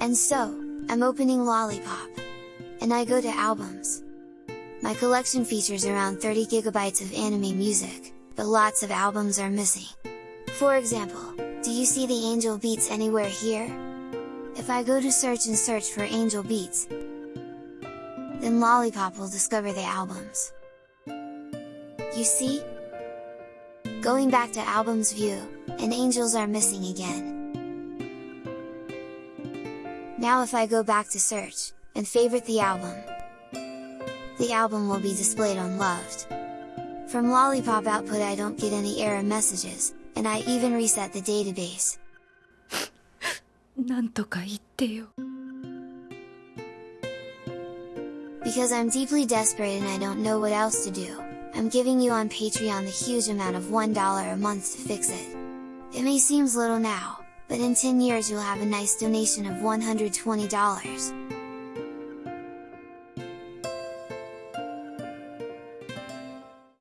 And so, I'm opening Lollipop. And I go to albums. My collection features around 30 gigabytes of anime music, but lots of albums are missing. For example, do you see the Angel Beats anywhere here? If I go to search and search for Angel Beats, then Lollipop will discover the albums. You see? Going back to albums view, and angels are missing again. Now if I go back to search, and favorite the album, the album will be displayed on loved. From Lollipop output I don't get any error messages, and I even reset the database. なんとか言ってよ Because I'm deeply desperate and I don't know what else to do, I'm giving you on Patreon the huge amount of $1 a month to fix it. It may seems little now, but in 10 years you'll have a nice donation of $120.